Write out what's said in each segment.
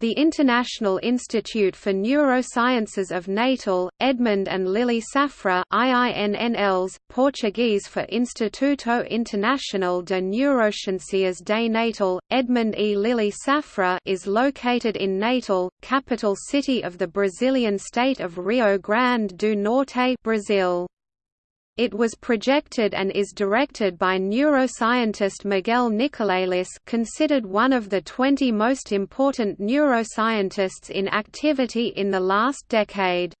The International Institute for Neurosciences of Natal, Edmond and Lily Safra IINNLs, Portuguese for Instituto Internacional de Neurociencias de Natal, Edmond E. Lily Safra is located in Natal, capital city of the Brazilian state of Rio Grande do Norte Brazil. It was projected and is directed by neuroscientist Miguel Nicolelis considered one of the 20 most important neuroscientists in activity in the last decade.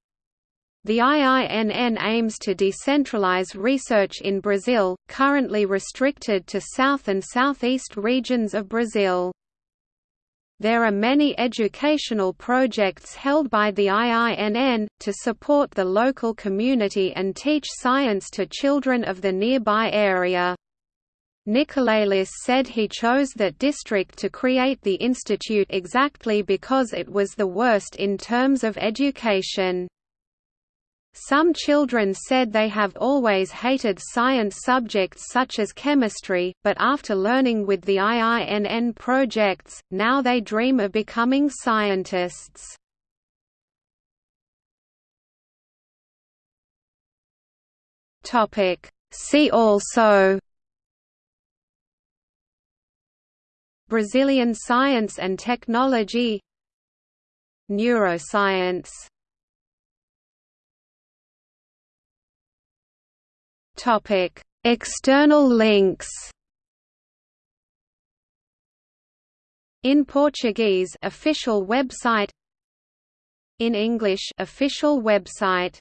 The IINN aims to decentralize research in Brazil, currently restricted to south and southeast regions of Brazil. There are many educational projects held by the IINN, to support the local community and teach science to children of the nearby area. Nicolelis said he chose that district to create the institute exactly because it was the worst in terms of education. Some children said they have always hated science subjects such as chemistry, but after learning with the IINN projects, now they dream of becoming scientists. See also Brazilian science and technology Neuroscience Topic: External links. In Portuguese, official website. In English, official website.